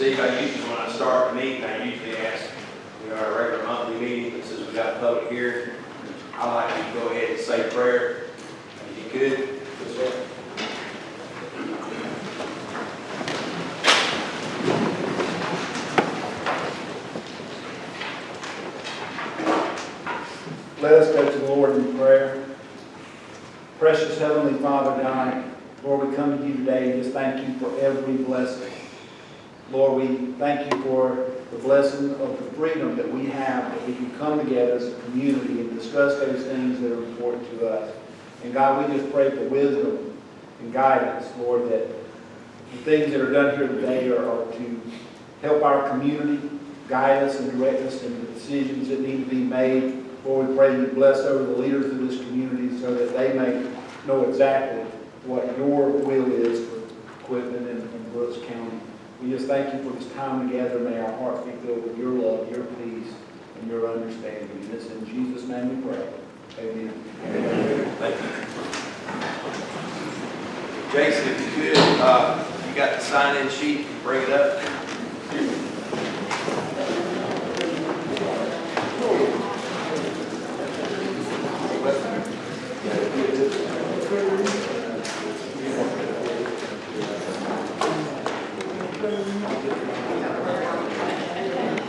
meeting, I usually ask, you know, our regular monthly meeting, but since we got a public here, I'd like you to go ahead and say prayer, if you could. Let us go to the Lord in prayer. Precious Heavenly Father, God, Lord, we come to you today and just thank you for every blessing. Lord, we thank you for the blessing of the freedom that we have, that we can come together as a community and discuss those things that are important to us. And God, we just pray for wisdom and guidance, Lord, that the things that are done here today are, are to help our community, guide us and direct us in the decisions that need to be made. Lord, we pray you bless over the leaders of this community so that they may know exactly what your will is for Quitman and, and Brooks County. We just thank you for this time together. May our hearts be filled with your love, your peace, and your understanding. And this in Jesus' name we pray. Amen. Thank you. Jason, if you could, uh, you got the sign-in sheet, bring it up.